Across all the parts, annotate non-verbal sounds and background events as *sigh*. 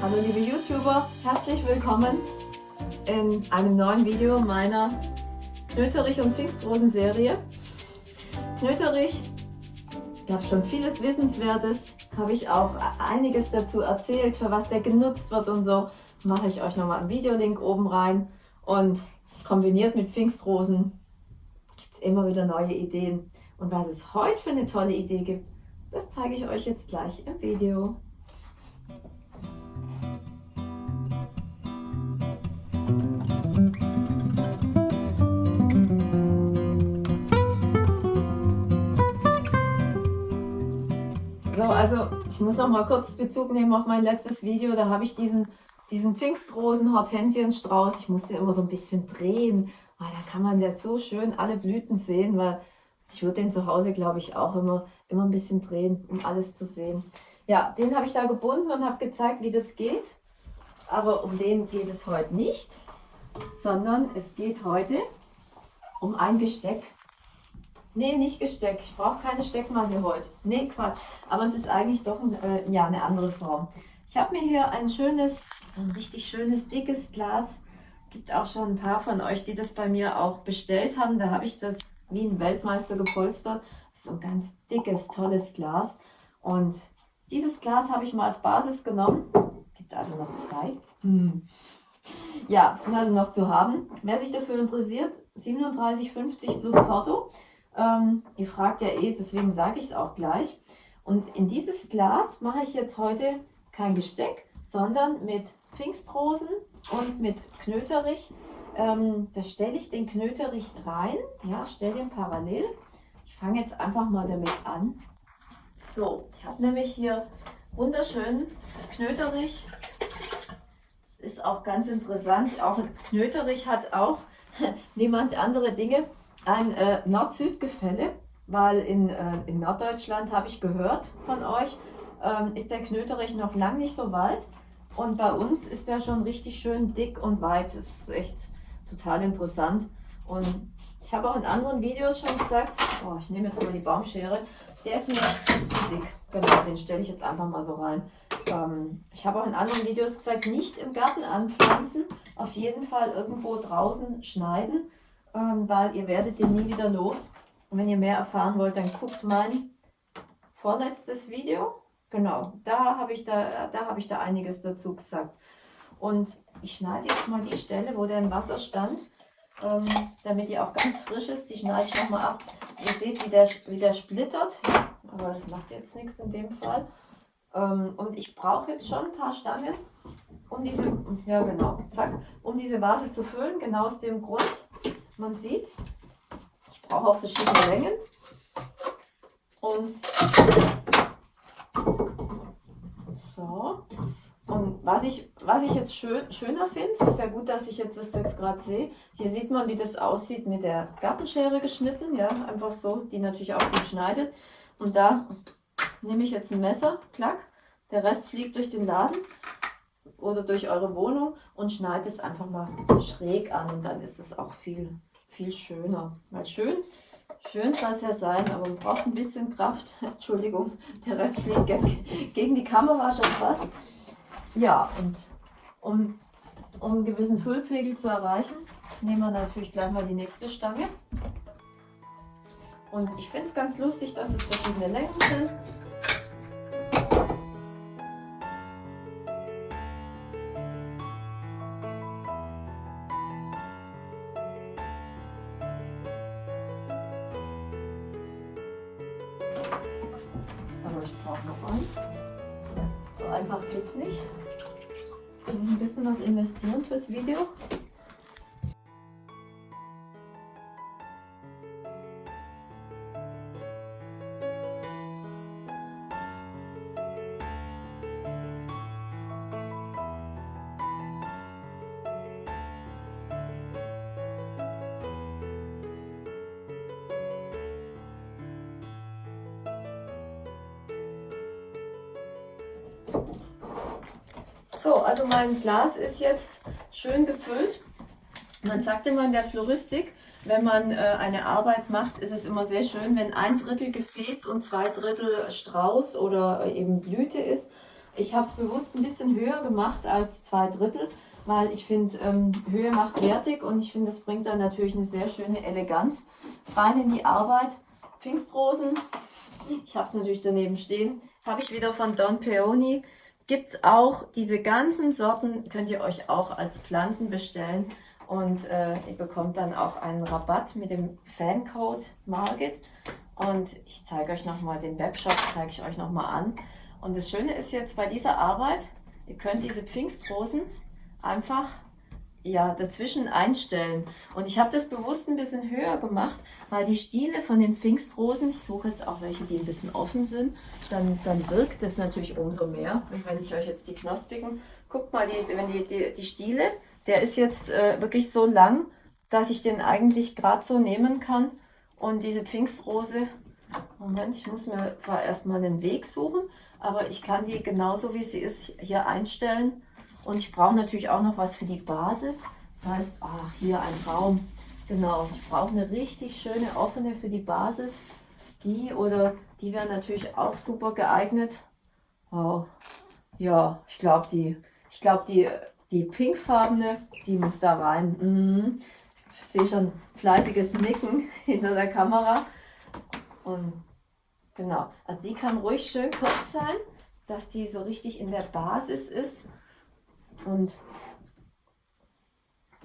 Hallo liebe YouTuber, herzlich willkommen in einem neuen Video meiner Knöterich und Pfingstrosen Serie. Knöterich gab schon vieles Wissenswertes, habe ich auch einiges dazu erzählt, für was der genutzt wird und so. Mache ich euch nochmal einen Videolink oben rein und kombiniert mit Pfingstrosen gibt es immer wieder neue Ideen. Und was es heute für eine tolle Idee gibt, das zeige ich euch jetzt gleich im Video. So, also ich muss noch mal kurz Bezug nehmen auf mein letztes Video. Da habe ich diesen, diesen Pfingstrosen-Hortensienstrauß, ich musste immer so ein bisschen drehen, weil da kann man jetzt so schön alle Blüten sehen, weil ich würde den zu Hause, glaube ich, auch immer, immer ein bisschen drehen, um alles zu sehen. Ja, den habe ich da gebunden und habe gezeigt, wie das geht. Aber um den geht es heute nicht, sondern es geht heute um ein Gesteck. Nee, nicht Gesteck. Ich brauche keine Steckmasse heute. Nee, Quatsch. Aber es ist eigentlich doch ein, äh, ja, eine andere Form. Ich habe mir hier ein schönes, so ein richtig schönes, dickes Glas. Gibt auch schon ein paar von euch, die das bei mir auch bestellt haben. Da habe ich das wie ein Weltmeister gepolstert. So ein ganz dickes, tolles Glas. Und dieses Glas habe ich mal als Basis genommen. Gibt also noch zwei. Hm. Ja, sind also noch zu haben. Wer sich dafür interessiert, 37,50 plus Porto. Ähm, ihr fragt ja eh, deswegen sage ich es auch gleich. Und in dieses Glas mache ich jetzt heute kein Gesteck, sondern mit Pfingstrosen und mit Knöterich ähm, da stelle ich den Knöterich rein, ja, stelle den parallel. Ich fange jetzt einfach mal damit an. So, ich habe nämlich hier wunderschönen Knöterich. Das ist auch ganz interessant. Auch Knöterich hat auch, *laughs* wie manche andere Dinge, ein äh, Nord-Süd-Gefälle, weil in, äh, in Norddeutschland, habe ich gehört von euch, ähm, ist der Knöterich noch lang nicht so weit. Und bei uns ist der schon richtig schön dick und weit. Das ist echt total interessant. Und ich habe auch in anderen Videos schon gesagt, oh, ich nehme jetzt mal die Baumschere, der ist mir zu dick. Genau, den stelle ich jetzt einfach mal so rein. Ähm, ich habe auch in anderen Videos gesagt, nicht im Garten anpflanzen, auf jeden Fall irgendwo draußen schneiden, weil ihr werdet den nie wieder los. Und wenn ihr mehr erfahren wollt, dann guckt mein vorletztes Video. Genau, da habe ich, da, da hab ich da einiges dazu gesagt. Und ich schneide jetzt mal die Stelle, wo der im Wasser stand, ähm, damit die auch ganz frisch ist. Die schneide ich nochmal ab. Ihr seht, wie der, wie der splittert. Aber das macht jetzt nichts in dem Fall. Ähm, und ich brauche jetzt schon ein paar Stangen, um diese, ja genau, zack, um diese Vase zu füllen. Genau aus dem Grund, man sieht ich brauche auch verschiedene Längen. Und so, und was ich, was ich jetzt schön, schöner finde, ist ja gut, dass ich jetzt das jetzt gerade sehe. Hier sieht man, wie das aussieht mit der Gartenschere geschnitten. Ja, einfach so, die natürlich auch gut schneidet. Und da nehme ich jetzt ein Messer, klack. Der Rest fliegt durch den Laden oder durch eure Wohnung und schneide es einfach mal schräg an. Und dann ist es auch viel, viel schöner. Weil schön, schön soll es ja sein, aber man braucht ein bisschen Kraft. *laughs* Entschuldigung, der Rest fliegt *laughs* gegen die Kamera schon fast. Ja, und um, um einen gewissen Füllpegel zu erreichen, nehmen wir natürlich gleich mal die nächste Stange. Und ich finde es ganz lustig, dass es verschiedene Längen sind. Brauche noch einen. So einfach geht es nicht ein bisschen was investieren fürs Video. So, also mein Glas ist jetzt schön gefüllt. Man sagt immer in der Floristik, wenn man äh, eine Arbeit macht, ist es immer sehr schön, wenn ein Drittel Gefäß und zwei Drittel Strauß oder äh, eben Blüte ist. ich habe es bewusst ein bisschen höher gemacht als zwei Drittel, weil ich finde, ähm, Höhe macht wertig und ich finde, das bringt dann natürlich eine sehr schöne Eleganz rein in die Arbeit. Pfingstrosen, ich habe es natürlich daneben stehen, habe ich wieder von Don Peony. Gibt es auch diese ganzen Sorten, könnt ihr euch auch als Pflanzen bestellen. Und äh, ihr bekommt dann auch einen Rabatt mit dem Fancode Market. Und ich zeige euch nochmal den Webshop, zeige ich euch nochmal an. Und das Schöne ist jetzt bei dieser Arbeit, ihr könnt diese Pfingstrosen einfach ja, dazwischen einstellen. Und ich habe das bewusst ein bisschen höher gemacht, weil die Stiele von den Pfingstrosen, ich suche jetzt auch welche, die ein bisschen offen sind, dann, dann wirkt das natürlich umso mehr, wenn ich euch jetzt die knospigen, guckt mal, die, wenn die, die, die Stiele, der ist jetzt äh, wirklich so lang, dass ich den eigentlich gerade so nehmen kann. Und diese Pfingstrose, Moment, ich muss mir zwar erstmal den Weg suchen, aber ich kann die genauso wie sie ist hier einstellen. Und ich brauche natürlich auch noch was für die Basis. Das heißt, ach, hier ein Raum. Genau, ich brauche eine richtig schöne offene für die Basis. Die oder die wäre natürlich auch super geeignet. Wow. Ja, ich glaube die, ich die die pinkfarbene, die muss da rein. Mhm. Ich sehe schon fleißiges Nicken *laughs* hinter der Kamera. Und genau, also die kann ruhig schön kurz sein, dass die so richtig in der Basis ist. Und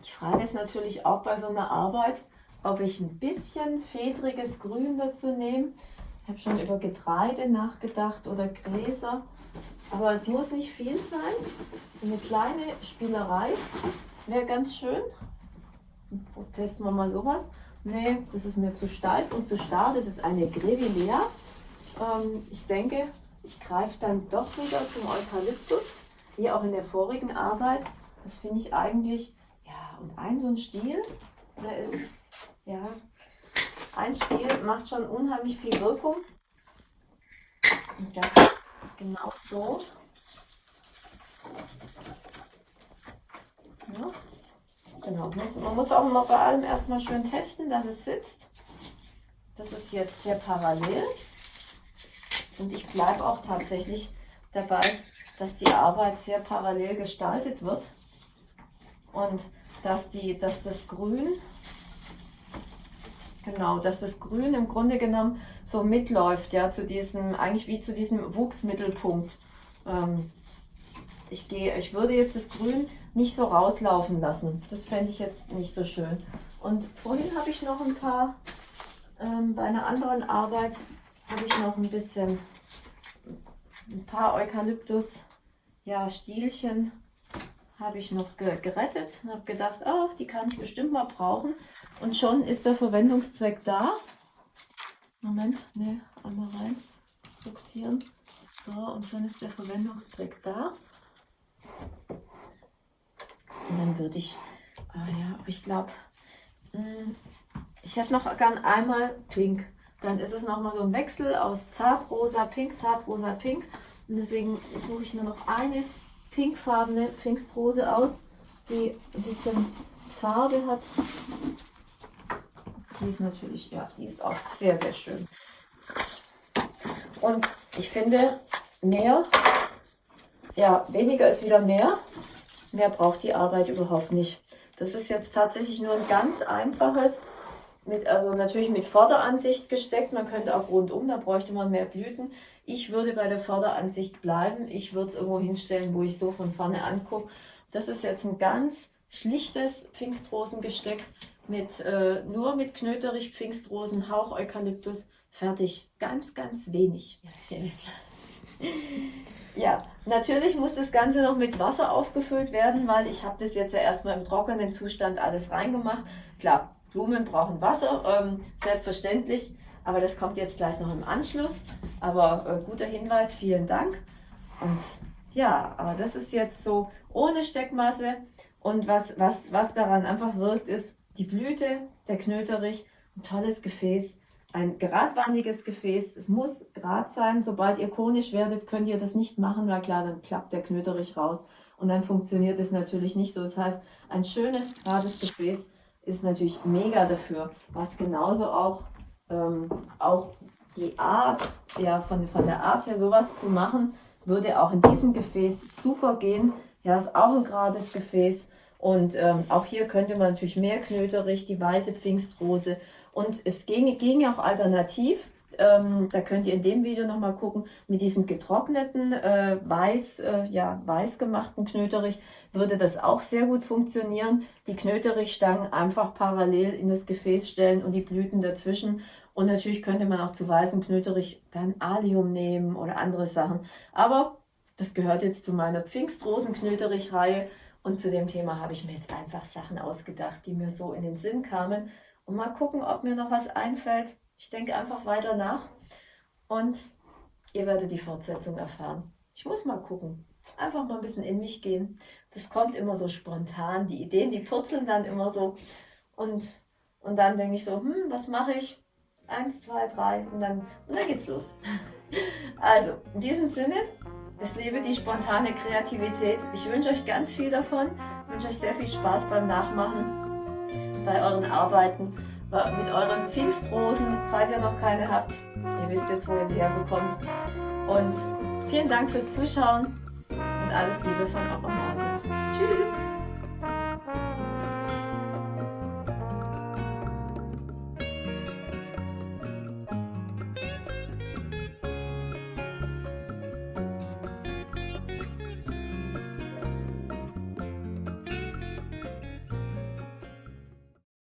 die Frage ist natürlich auch bei so einer Arbeit, ob ich ein bisschen fedriges Grün dazu nehme. Ich habe schon über Getreide nachgedacht oder Gräser. Aber es muss nicht viel sein. So eine kleine Spielerei wäre ganz schön. Testen wir mal sowas. Nee, das ist mir zu steif und zu starr. Das ist eine Grevillea. Ähm, ich denke, ich greife dann doch wieder zum Eukalyptus, wie auch in der vorigen Arbeit. Das finde ich eigentlich, ja, und ein so ein Stiel, der ist, ja, ein Stiel macht schon unheimlich viel Wirkung. Und das Genau so. Ja. Genau. Man muss auch noch bei allem erstmal schön testen, dass es sitzt. Das ist jetzt sehr parallel. Und ich bleibe auch tatsächlich dabei, dass die Arbeit sehr parallel gestaltet wird. Und dass, die, dass das Grün Genau, dass das Grün im Grunde genommen so mitläuft, ja, zu diesem, eigentlich wie zu diesem Wuchsmittelpunkt. Ähm, ich gehe, ich würde jetzt das Grün nicht so rauslaufen lassen. Das fände ich jetzt nicht so schön. Und vorhin habe ich noch ein paar, ähm, bei einer anderen Arbeit habe ich noch ein bisschen, ein paar Eukalyptus, ja, Stielchen habe ich noch ge gerettet und habe gedacht, oh, die kann ich bestimmt mal brauchen. Und schon ist der Verwendungszweck da. Moment, ne, einmal rein fixieren. So, und schon ist der Verwendungszweck da. Und dann würde ich, ah ja, ich glaube, hm, ich hätte noch gern einmal pink. Dann ist es nochmal so ein Wechsel aus zartrosa, pink, zartrosa, pink. Und deswegen suche ich mir noch eine pinkfarbene Pfingstrose aus, die ein bisschen Farbe hat. Die ist natürlich, ja, die ist auch sehr, sehr schön. Und ich finde, mehr, ja, weniger ist wieder mehr. Mehr braucht die Arbeit überhaupt nicht. Das ist jetzt tatsächlich nur ein ganz einfaches, mit, also natürlich mit Vorderansicht gesteckt. Man könnte auch rundum, da bräuchte man mehr Blüten. Ich würde bei der Vorderansicht bleiben. Ich würde es irgendwo hinstellen, wo ich so von vorne angucke. Das ist jetzt ein ganz schlichtes Pfingstrosengesteck mit äh, nur mit Knöterich, Pfingstrosen, Hauch Eukalyptus, fertig. Ganz, ganz wenig. *laughs* ja, natürlich muss das Ganze noch mit Wasser aufgefüllt werden, weil ich habe das jetzt ja erstmal im trockenen Zustand alles reingemacht. Klar, Blumen brauchen Wasser, ähm, selbstverständlich, aber das kommt jetzt gleich noch im Anschluss. Aber äh, guter Hinweis, vielen Dank. Und ja, aber das ist jetzt so ohne Steckmasse. Und was, was, was daran einfach wirkt, ist, die Blüte, der Knöterich, ein tolles Gefäß, ein geradwandiges Gefäß. Es muss gerad sein. Sobald ihr konisch werdet, könnt ihr das nicht machen, weil klar, dann klappt der Knöterich raus und dann funktioniert es natürlich nicht so. Das heißt, ein schönes, gerades Gefäß ist natürlich mega dafür, was genauso auch, ähm, auch die Art, ja, von, von der Art her sowas zu machen, würde auch in diesem Gefäß super gehen. Ja, ist auch ein gerades Gefäß. Und ähm, auch hier könnte man natürlich mehr Knöterich, die weiße Pfingstrose. Und es ginge, ginge auch alternativ. Ähm, da könnt ihr in dem Video nochmal gucken, mit diesem getrockneten, äh, weiß, äh, ja, weiß gemachten Knöterich würde das auch sehr gut funktionieren. Die Knöterichstangen einfach parallel in das Gefäß stellen und die Blüten dazwischen. Und natürlich könnte man auch zu weißem Knöterich dann Alium nehmen oder andere Sachen. Aber das gehört jetzt zu meiner Pfingstrosen-Knöterich-Reihe. Und zu dem Thema habe ich mir jetzt einfach Sachen ausgedacht, die mir so in den Sinn kamen. Und mal gucken, ob mir noch was einfällt. Ich denke einfach weiter nach und ihr werdet die Fortsetzung erfahren. Ich muss mal gucken. Einfach mal ein bisschen in mich gehen. Das kommt immer so spontan. Die Ideen, die purzeln dann immer so. Und, und dann denke ich so, hm, was mache ich? Eins, zwei, drei und dann, und dann geht's los. *laughs* Also, in diesem Sinne, es lebe die spontane Kreativität. Ich wünsche euch ganz viel davon. Ich wünsche euch sehr viel Spaß beim Nachmachen, bei euren Arbeiten, mit euren Pfingstrosen, falls ihr noch keine habt. Ihr wisst jetzt, wo ihr sie herbekommt. Und vielen Dank fürs Zuschauen und alles Liebe von eurer Margit. Tschüss!